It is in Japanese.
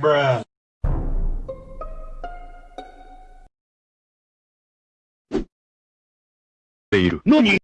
Bruh. ている。何